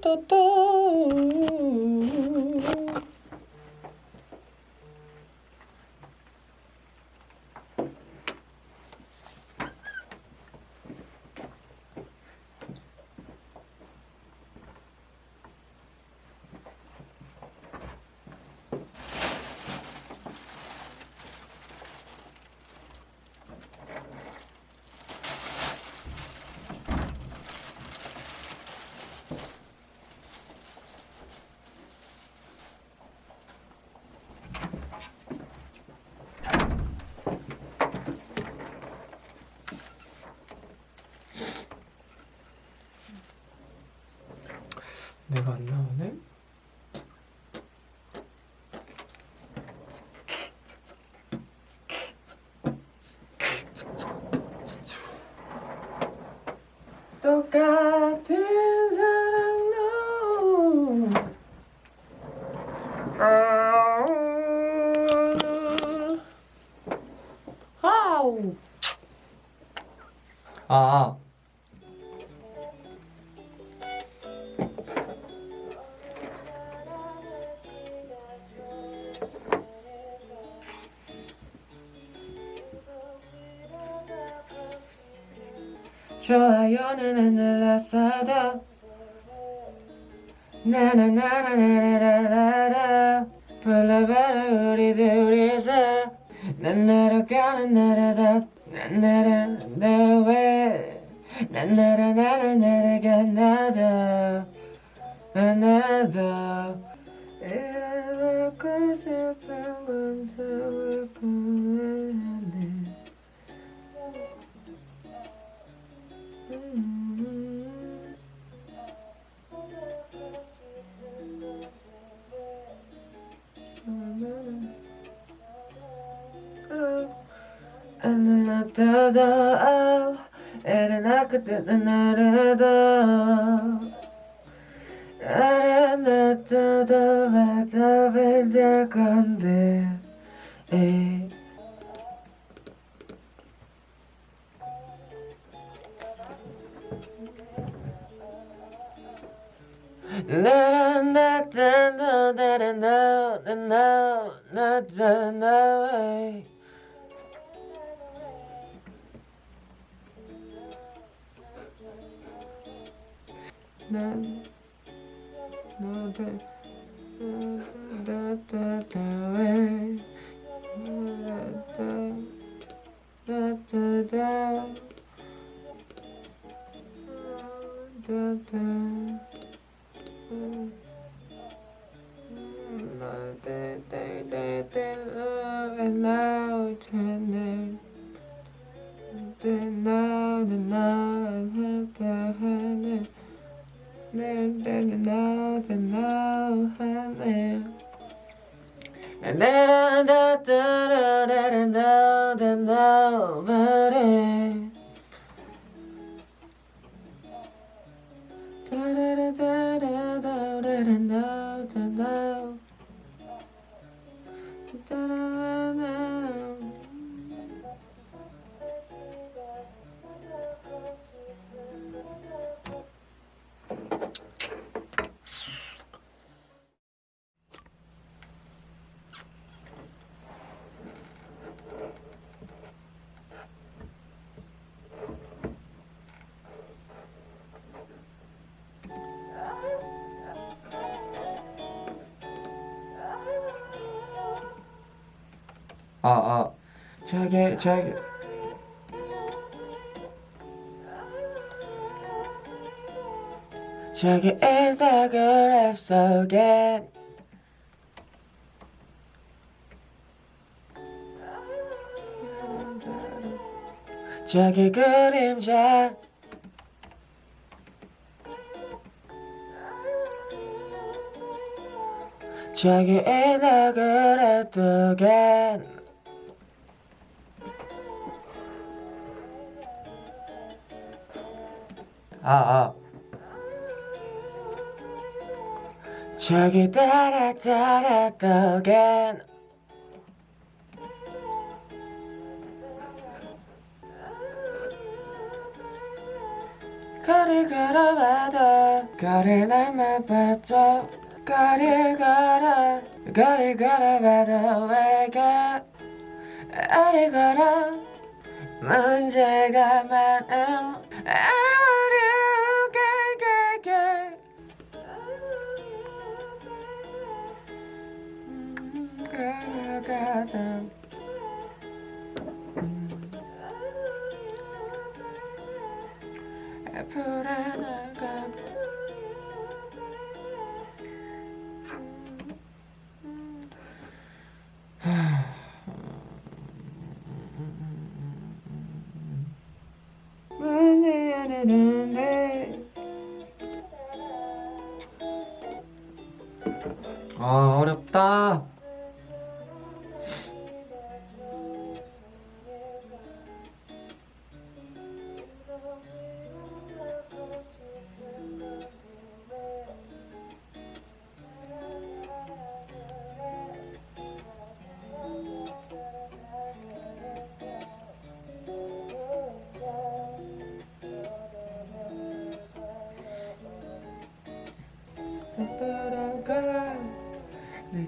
do, do. 내가 안 나오네? 좋아요는 눌렀어도 나나나나나나나나 불러봐라 우리 둘이서. 난 날아가는 날아다. 난 날아다 왜난 날아나를 날아가 나도. 이래놓고 싶은 건 서울 꿈에 da da and I could da da da da and da da da da da da, da da da, da da da. na na na na na da da da da da da da da da da da da da da da da 아, 아, 저기, 저기. 저기 인스타그램 속엔 저기 그림자. 저기 인스타그램 속엔 아, 아. 저기 따라 따라 떠간. 거리 걸어봐도 거리 날만 봐도 거리 걸어 거리 걸어봐도 왜가 거리 걸어 문제가 많음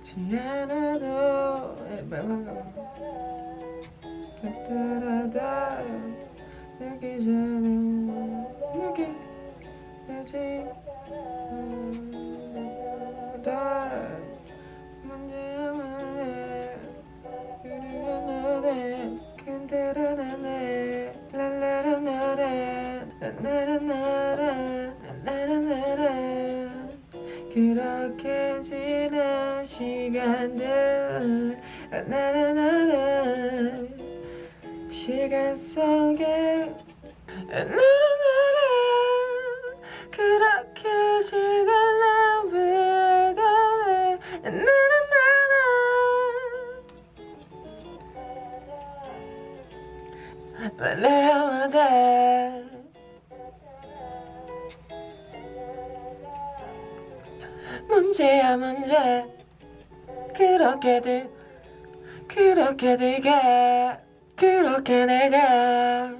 늦지 않아도 따라다 여기 전에 여기 야지. 다 문제야만 해. 그리고 너네. 근데라 나네. 랄라라나라 나라나라 나 시간 들. 나라나라 시간 속에 그렇게들 그렇게 되게. 그렇게 내가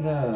那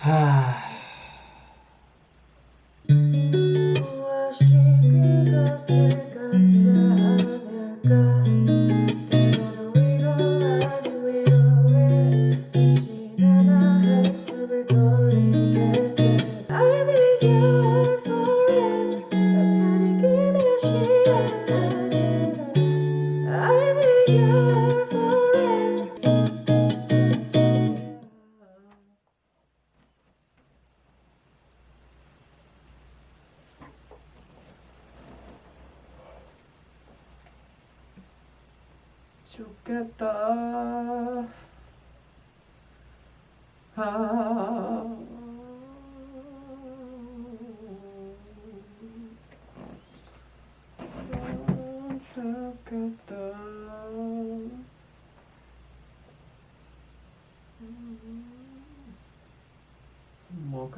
Ah, 뭐가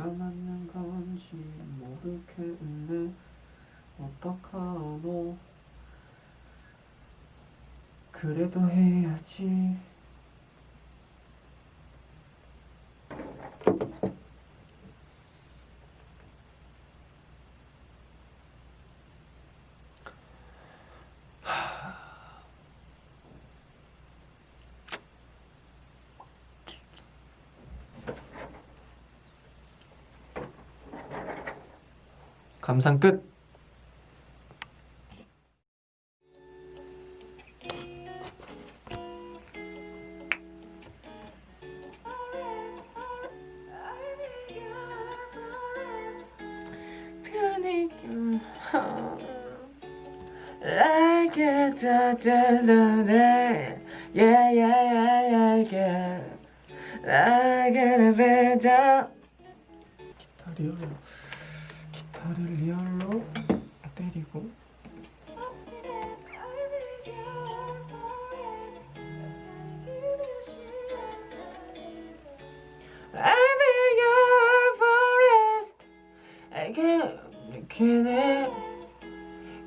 맞는 건지 모르겠네 어떡하노? 그래도 해야지 감상 끝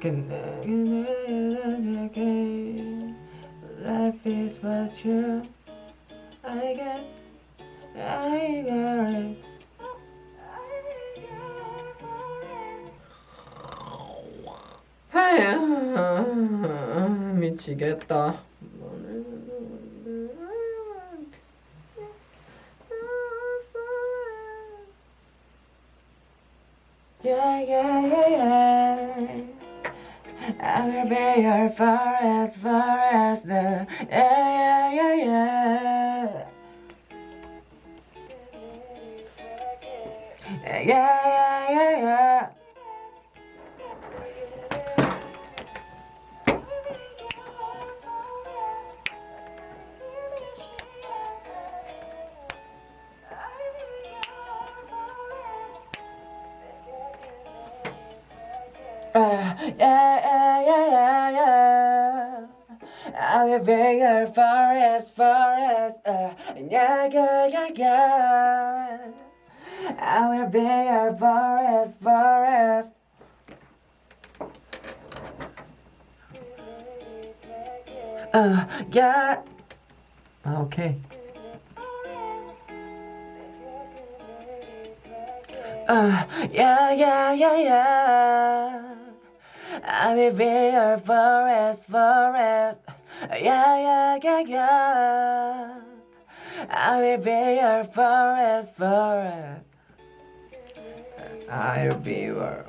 Can I, I, can Life is what you I get I got it 미치겠다 Yeah, yeah, yeah, yeah. I will be your forest, forest. Uh, yeah. Okay. Uh, yeah, yeah, yeah, yeah. I will be your forest, forest. Yeah, yeah, yeah, yeah. I will be your forest, forest. I viewer.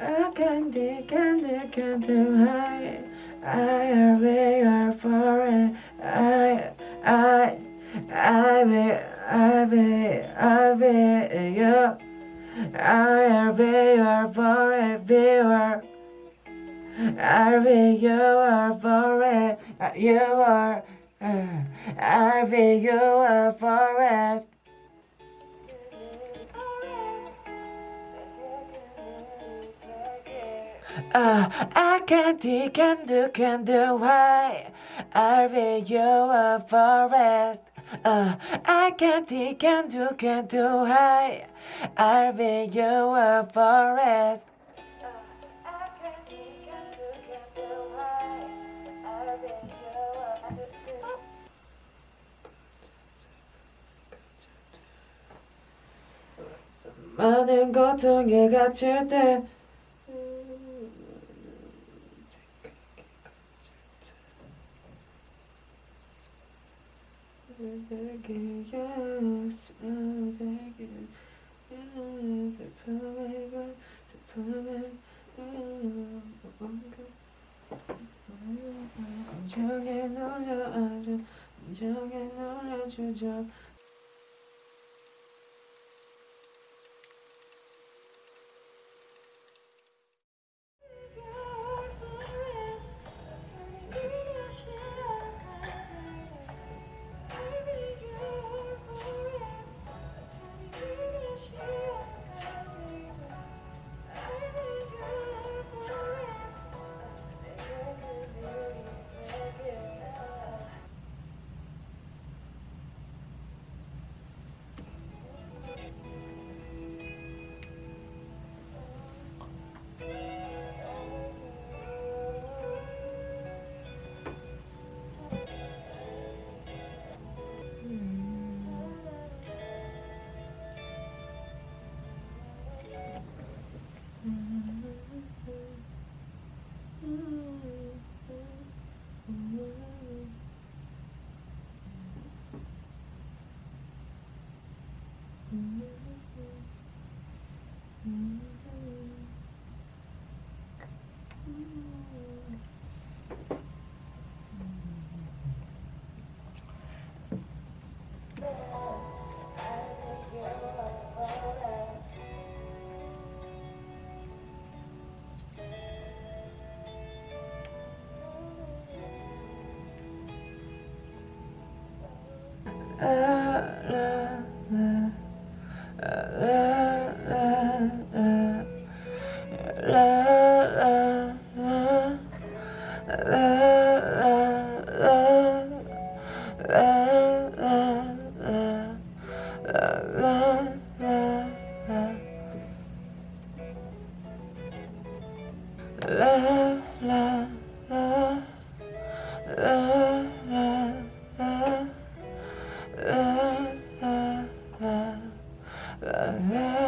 I candy, candy, candy, I, I am bigger for it. I, I, I be, I be, I be, you. I am bigger for it, I Arvy, you are for it, you are. Arvy, you are for. Uh, I can't do, can do, can do, why? I'll be your forest. Uh, I can't do, can do, can do, why? I'll be your forest. 많은 고통에 갇힐 때 감정에 놀려 아주 감정에 놀려주죠 Uh, love.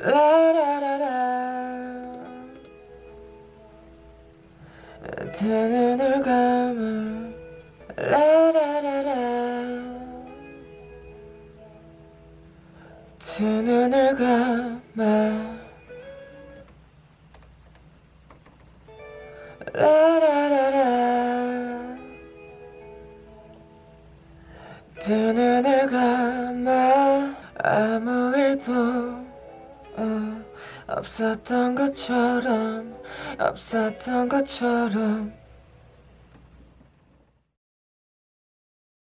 라라라라. 두 눈을 것처럼 없었던 것처럼